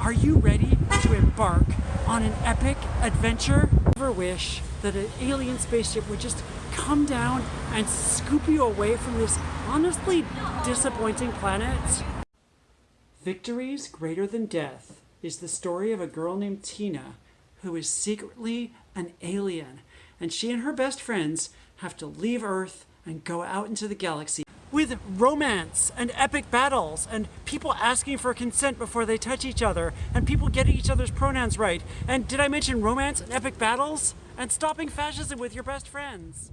Are you ready to embark on an epic adventure? Ever wish that an alien spaceship would just come down and scoop you away from this honestly disappointing planet? Victories Greater Than Death is the story of a girl named Tina who is secretly an alien, and she and her best friends have to leave Earth and go out into the galaxy with romance and epic battles and people asking for consent before they touch each other and people getting each other's pronouns right. And did I mention romance and epic battles? And stopping fascism with your best friends.